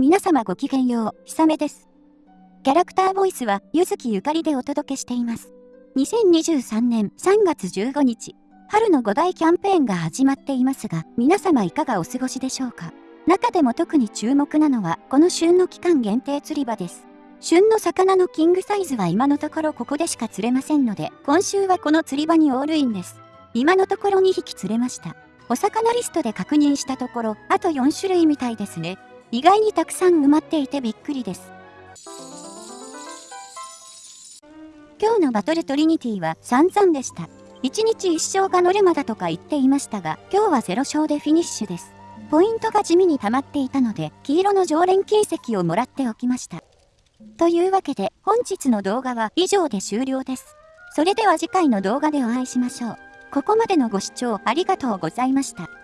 皆様ごきげんよう、ひさめです。キャラクターボイスは、ゆずきゆかりでお届けしています。2023年3月15日、春の5大キャンペーンが始まっていますが、皆様いかがお過ごしでしょうか？中でも特に注目なのは、この旬の期間限定釣り場です。旬の魚のキングサイズは今のところここでしか釣れませんので、今週はこの釣り場にオールインです。今のところ2匹釣れました。お魚リストで確認したところ、あと4種類みたいですね。意外にたくさん埋まっていてびっくりです。今日のバトルトリニティは散々でした。1日1勝がノルマだとか言っていましたが、今日は0勝でフィニッシュです。ポイントが地味に溜まっていたので、黄色の常連金石をもらっておきました。というわけで、本日の動画は以上で終了です。それでは次回の動画でお会いしましょう。ここまでのご視聴ありがとうございました。